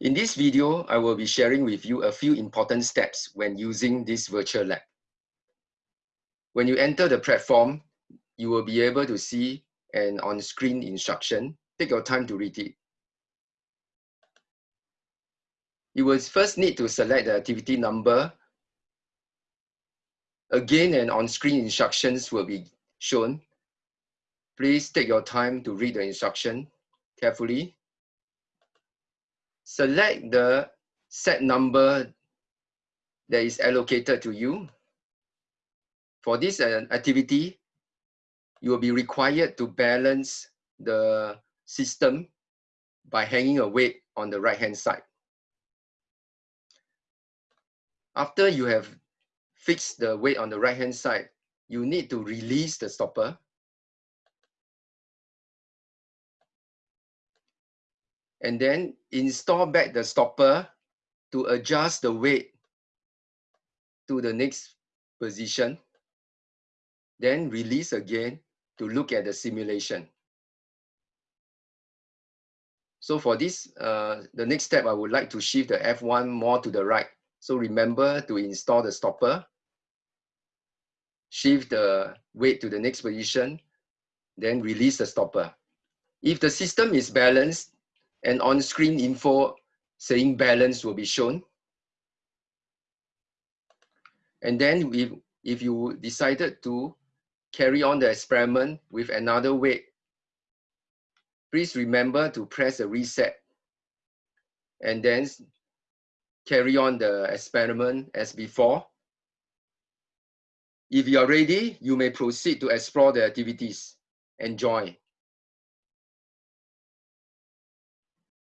In this video, I will be sharing with you a few important steps when using this virtual lab. When you enter the platform, you will be able to see an on-screen instruction. Take your time to read it. You will first need to select the activity number. Again, an on-screen instructions will be shown. Please take your time to read the instruction carefully select the set number that is allocated to you. For this uh, activity, you will be required to balance the system by hanging a weight on the right-hand side. After you have fixed the weight on the right-hand side, you need to release the stopper and then install back the stopper to adjust the weight to the next position. Then release again to look at the simulation. So for this, uh, the next step, I would like to shift the F1 more to the right. So remember to install the stopper, shift the weight to the next position, then release the stopper. If the system is balanced, and on-screen info saying balance will be shown. And then if, if you decided to carry on the experiment with another weight, please remember to press the reset and then carry on the experiment as before. If you are ready, you may proceed to explore the activities. Enjoy.